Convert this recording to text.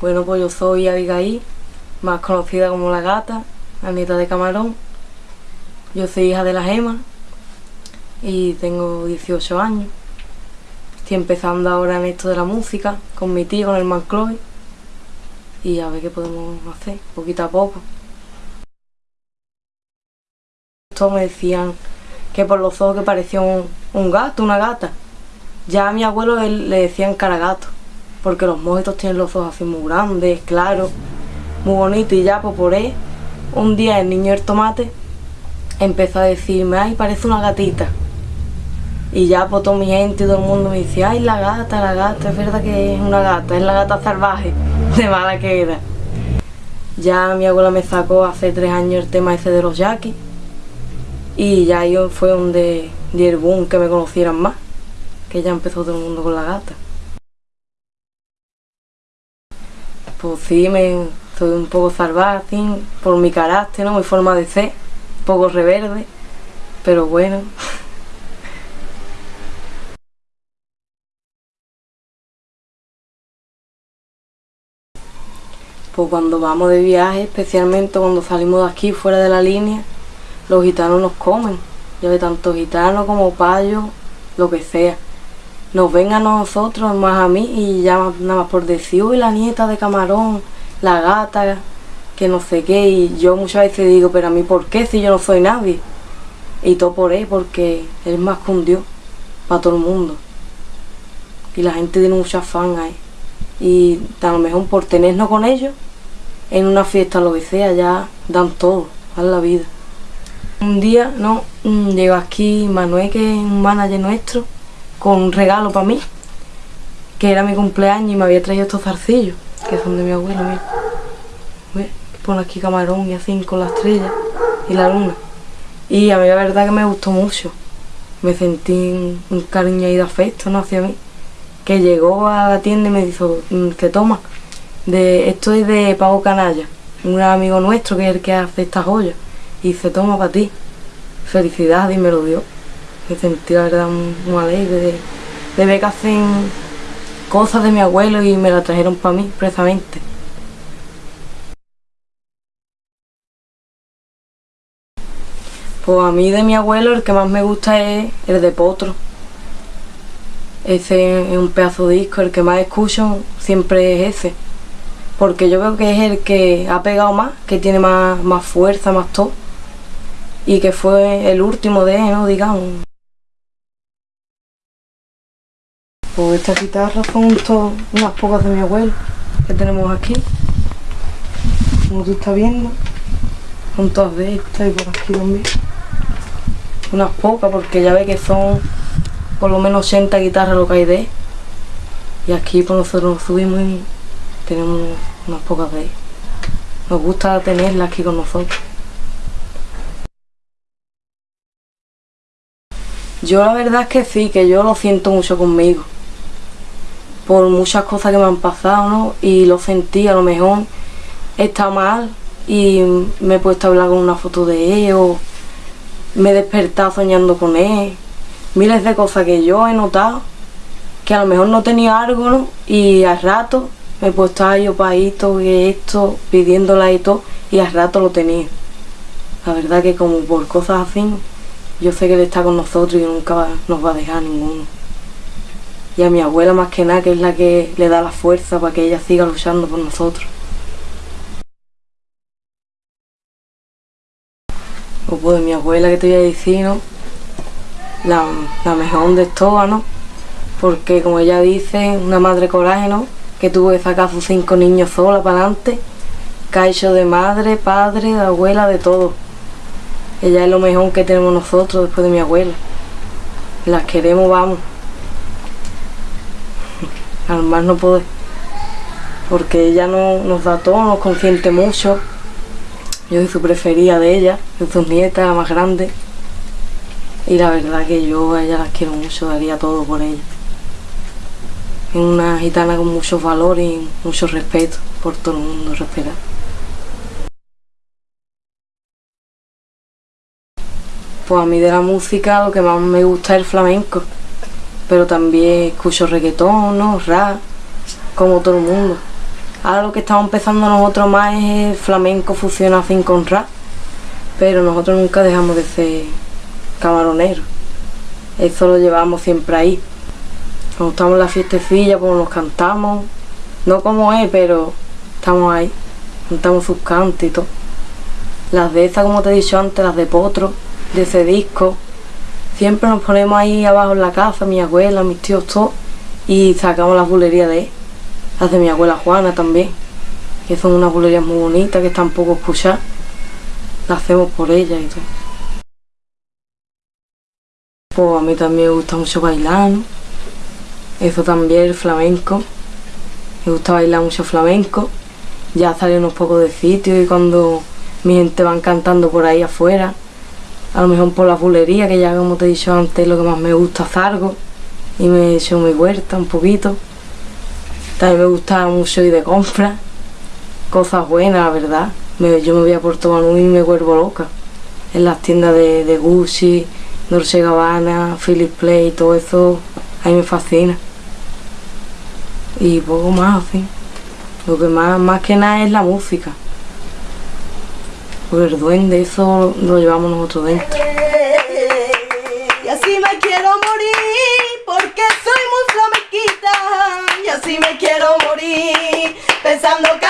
Bueno, pues yo soy Abigail, más conocida como La Gata, la nieta de Camarón. Yo soy hija de la Gema y tengo 18 años. Estoy empezando ahora en esto de la música, con mi tío, con el man Chloe. Y a ver qué podemos hacer, poquito a poco. Todos me decían que por los ojos que parecía un, gato, una gata. Ya a mi abuelo él, le decían cara gato porque los mojitos tienen los ojos así muy grandes, claros, muy bonitos y ya pues por ahí, un día el niño del tomate empezó a decirme, ay, parece una gatita. Y ya pues toda mi gente y todo el mundo me dice, ay, la gata, la gata, es verdad que es una gata, es la gata salvaje, de mala que era. Ya mi abuela me sacó hace tres años el tema ese de los yaquis y ya yo fue donde di el boom que me conocieran más, que ya empezó todo el mundo con la gata. Pues sí, me, soy un poco salvaje por mi carácter, ¿no? mi forma de ser, un poco reverde, pero bueno. Pues cuando vamos de viaje, especialmente cuando salimos de aquí, fuera de la línea, los gitanos nos comen. Ya ve tanto gitanos como payos, lo que sea nos ven a nosotros, más a mí, y ya nada más por decir, uy, la nieta de camarón, la gata, que no sé qué, y yo muchas veces digo, pero a mí, ¿por qué si yo no soy nadie? Y todo por él, porque él es más que un Dios para todo el mundo. Y la gente tiene mucha fan ahí. Y a lo mejor por tenernos con ellos, en una fiesta lo que sea, ya dan todo, a la vida. Un día, no, mm, llegó aquí Manuel, que es un manager nuestro, con un regalo para mí, que era mi cumpleaños y me había traído estos zarcillos, que son de mi abuelo, mira. Pone aquí camarón y así con la estrella y la luna. Y a mí la verdad que me gustó mucho. Me sentí un, cariño y de afecto ¿no? hacia mí. Que llegó a la tienda y me dijo, mm, que toma, de, esto es de Pago Canalla, un amigo nuestro que es el que hace estas joyas. Y se toma para ti. Felicidades y me lo dio me sentí la verdad muy alegre de, de ver que hacen cosas de mi abuelo y me la trajeron para mí, precisamente. Pues a mí de mi abuelo el que más me gusta es el de Potro. Ese es un pedazo de disco, el que más escucho siempre es ese. Porque yo veo que es el que ha pegado más, que tiene más, más fuerza, más todo. Y que fue el último de él, ¿no? Digamos. Pues estas guitarras son unas pocas de mi abuelo que tenemos aquí. Como tú estás viendo. Son todas de estas y por aquí también. Unas pocas porque ya ve que son por lo menos 80 guitarras lo que hay de Y aquí pues nosotros subimos y tenemos unas pocas de ellas. Nos gusta tenerlas aquí con nosotros. Yo la verdad es que sí, que yo lo siento mucho conmigo por muchas cosas que me han pasado, ¿no? Y lo sentí, a lo mejor está mal y me he puesto a hablar con una foto de él o me he despertado soñando con él. Miles de cosas que yo he notado que a lo mejor no tenía algo, ¿no? Y al rato me he puesto a yo para esto, que esto, pidiéndola y todo, y al rato lo tenía. La verdad que como por cosas así, yo sé que él está con nosotros y nunca nos va a dejar ninguno y a mi abuela más que nada, que es la que le da la fuerza para que ella siga luchando por nosotros. O pues mi abuela que te voy a decir, ¿no? La, mejor de todas, ¿no? Porque como ella dice, una madre coraje, ¿no? Que tuvo que sacar sus cinco niños sola para adelante, que de madre, padre, de abuela, de todo. Ella es lo mejor que tenemos nosotros después de mi abuela. Las queremos, vamos al más no poder porque ella no, nos da todo, nos consiente mucho. Yo soy su preferida de ella, de sus nietas, la más grande. Y la verdad que yo a ella las quiero mucho, daría todo por ella. Es una gitana con muchos valores y mucho respeto por todo el mundo, respetar pues a mí de la música lo que más me gusta es el flamenco pero también escucho reggaetón, ¿no? rap, como todo el mundo. Ahora lo que estamos empezando nosotros más es flamenco fusiona sin con rap, pero nosotros nunca dejamos de ser camaroneros. Eso lo llevamos siempre ahí. Cuando estamos en la fiestecilla, pues nos cantamos, no como es, pero estamos ahí, cantamos sus cantos y todo. Las de esas, como te he dicho antes, las de Potro, de ese disco, siempre nos ponemos ahí abajo en la casa, mi abuela, mis tíos, todos, y sacamos las bulerías de él. Las de mi abuela Juana también, que son unas bulerías muy bonitas, que están poco escuchadas. Las hacemos por ella y todo. Pues a mí también me gusta mucho bailar. Eso también, el flamenco. Me gusta bailar mucho flamenco. Ya sale unos pocos de sitios y cuando mi gente van cantando por ahí afuera, a lo mejor por la bulería, que ya como te he dicho antes, lo que más me gusta salgo y me he hecho mi huerta un poquito. También me gusta mucho ir de compra, cosas buenas, la verdad. Yo me voy a Puerto Banús y me vuelvo loca. En las tiendas de, de Gucci, Dolce Gabbana, Philip Play, todo eso, a mí me fascina. Y poco más, así. Lo que más, más que nada es la música. Porque el duende, eso lo llevamos nosotros dentro. Y así me quiero morir, porque soy muy flamenquita. Y así me quiero morir, pensando que